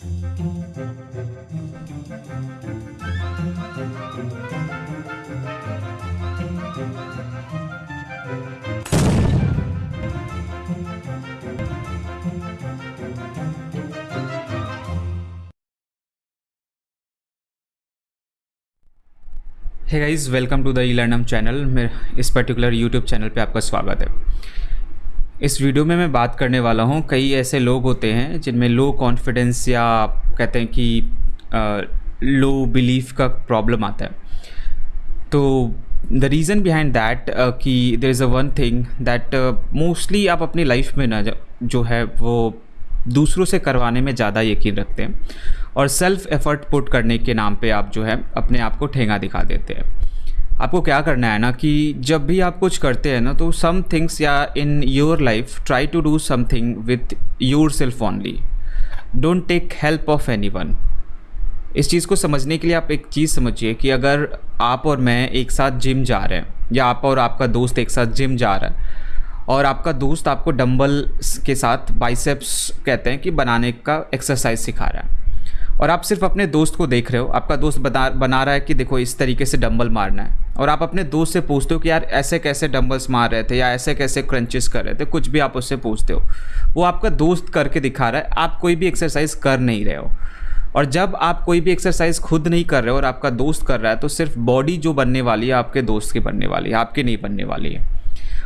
है guys welcome to the E learnam channel मेरे इस पर्टिकुलर यूट्यूब चैनल पे आपका स्वागत है। इस वीडियो में मैं बात करने वाला हूँ। कई ऐसे लोग होते हैं जिनमें लो कॉन्फिडेंस या कहते हैं कि लो बिलीफ का प्रॉब्लम आता है। तो द रीज़न बिहाइंड दैट कि there is a one thing that mostly आप अपनी लाइफ में ना जो है वो दूसरों से करवाने में ज़्यादा यकीन रखते हैं और सेल्फ एफर्ट पुट करने के नाम पे आप जो है अपने आप को ठेंगा दिखा देते हैं। आपको क्या करना है ना कि जब भी आप कुछ करते हैं ना तो सम थिंग्स या in your life try to do something with your self only don't take help of any one इस चीज़ को समझने के लिए आप एक चीज़ समझिए कि अगर आप और मैं एक साथ जिम जा रहे हैं, या आप और आपका दोस्त एक साथ जिम जा रहा है, और आपका दोस्त आपको डंबल के साथ बाइसेप्स कहते हैं कि बनाने का एक्सरसाइज सिखा रहा है। और आप सिर्फ़ अपने दोस्त को देख रहे हो, आपका दोस्त बता बना रहा है कि देखो इस तरीके से डंबल मारना है। और आप अपने दोस्त से पूछते हो कि यार ऐसे कैसे डम्बल्स मार रहे थे या ऐसे कैसे क्रंचेस कर रहे थे, कुछ भी आप उससे पूछते हो। वो आपका दोस्त करके दिखा रहा है, आप कोई भी एक्सरसाइज कर नहीं रहे हो। और जब आप कोई भी एक्सरसाइज खुद नहीं कर रहे हो और आपका दोस्त कर रहा है तो सिर्फ़ बॉडी जो बनने वाली है, आपके दोस्त की बनने वाली है, आपकी नहीं बनने वाली है।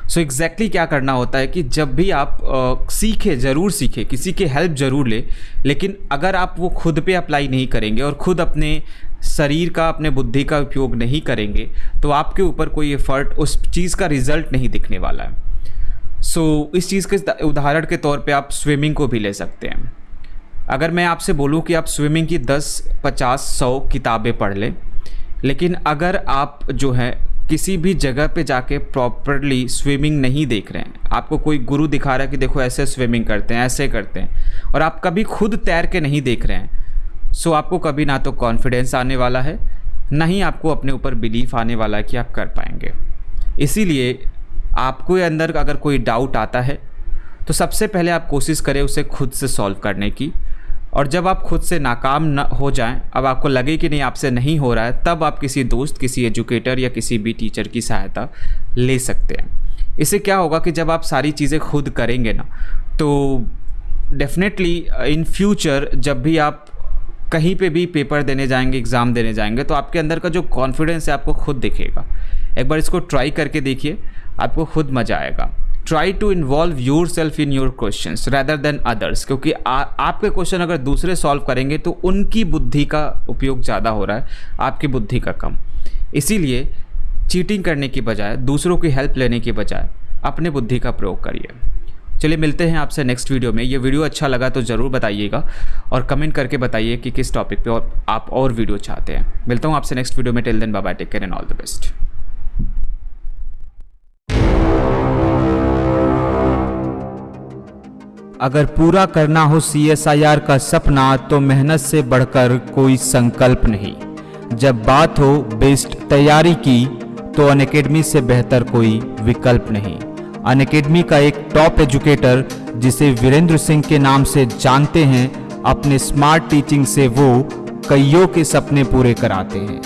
सो एग्जैक्टली क्या करना होता है कि जब भी आप आ, सीखे ज़रूर सीखे किसी की हेल्प ज़रूर ले लेकिन अगर आप वो खुद पे अप्लाई नहीं करेंगे और ख़ुद अपने शरीर का अपने बुद्धि का उपयोग नहीं करेंगे तो आपके ऊपर कोई एफर्ट उस चीज़ का रिज़ल्ट नहीं दिखने वाला है। सो so, इस चीज़ के उदाहरण के तौर पे आप स्विमिंग को भी ले सकते हैं। अगर मैं आपसे बोलूँ कि आप स्विमिंग की 10, 50, 100 किताबें पढ़ लें लेकिन अगर आप जो है किसी भी जगह पे जाके प्रॉपरली स्विमिंग नहीं देख रहे हैं। आपको कोई गुरु दिखा रहा है कि देखो ऐसे स्विमिंग करते हैं, ऐसे करते हैं। और आप कभी खुद तैर के नहीं देख रहे हैं। सो आपको कभी ना तो कॉन्फिडेंस आने वाला है, ना ही आपको अपने ऊपर बिलीफ आने वाला है कि आप कर पाएँगे। इसीलिए आपको अंदर अगर कोई डाउट आता है तो सबसे पहले आप कोशिश करें उसे खुद से सॉल्व करने की। और जब आप खुद से नाकाम न हो जाएँ, अब आपको लगे कि नहीं, आपसे नहीं हो रहा है, तब आप किसी दोस्त, किसी एजुकेटर या किसी भी टीचर की सहायता ले सकते हैं। इससे क्या होगा कि जब आप सारी चीज़ें खुद करेंगे ना तो डेफिनेटली इन फ्यूचर जब भी आप कहीं पे भी पेपर देने जाएँगे एग्ज़ाम देने जाएँगे तो आपके अंदर का जो कॉन्फिडेंस है आपको खुद दिखेगा। एक बार इसको ट्राई करके देखिए, आपको खुद मज़ा आएगा। Try to involve your self in your question rather than others क्योंकि आ, आपके क्वेश्चन अगर दूसरे सॉल्व करेंगे तो उनकी बुद्धि का उपयोग ज़्यादा हो रहा है आपकी बुद्धि का कम। इसीलिए चीटिंग करने की बजाय दूसरों की हेल्प लेने की बजाय अपने बुद्धि का प्रयोग करिए। चलिए मिलते हैं आपसे नेक्स्ट वीडियो में। ये वीडियो अच्छा लगा तो ज़रूर बताइएगा और कमेंट करके बताइए कि किस टॉपिक पे और आप और वीडियो चाहते हैं। मिलता हूँ आपसे नेक्स्ट वीडियो में। Till then Baba take care and all the best अगर पूरा करना हो सीएसआईआर का सपना तो मेहनत से बढ़कर कोई संकल्प नहीं। जब बात हो बेस्ट तैयारी की तो अन से बेहतर कोई विकल्प नहीं। अन का एक टॉप एजुकेटर, जिसे वीरेंद्र सिंह के नाम से जानते हैं, अपने स्मार्ट टीचिंग से वो कईयों के सपने पूरे कराते हैं।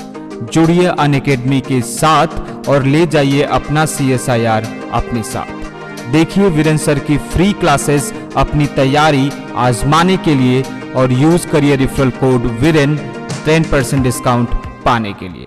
जुड़िए अन के साथ और ले जाइए अपना सीएसआईआर अपने साथ। देखिए वीरेंद्र सर की फ्री क्लासेस अपनी तैयारी आजमाने के लिए और यूज़ करिए referral code Viren ten percent discount पाने के लिए।